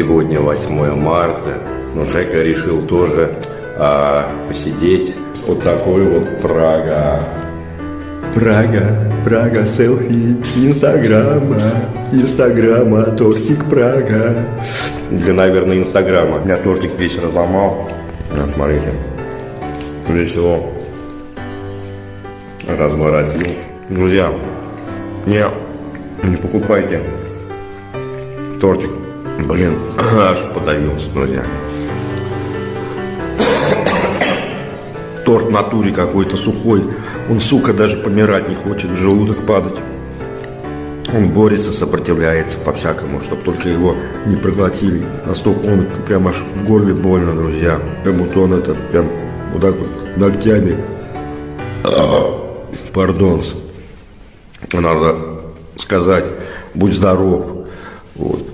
Сегодня 8 марта, но Жека решил тоже а, посидеть. Вот такой вот Прага. Прага, Прага, селфи, Инстаграма, Инстаграма, тортик Прага. Для, наверное, Инстаграма. Я тортик весь разломал. На, смотрите. Весь его разворотил. Друзья, не, не покупайте тортик. Блин, аж подавился, друзья. Торт в натуре какой-то сухой. Он, сука, даже помирать не хочет, желудок падать. Он борется, сопротивляется по-всякому, чтобы только его не проглотили. Настолько он прям аж в горле больно, друзья. Как будто он этот прям вот так вот ногтями. Пардон. Надо сказать, будь здоров. Вот.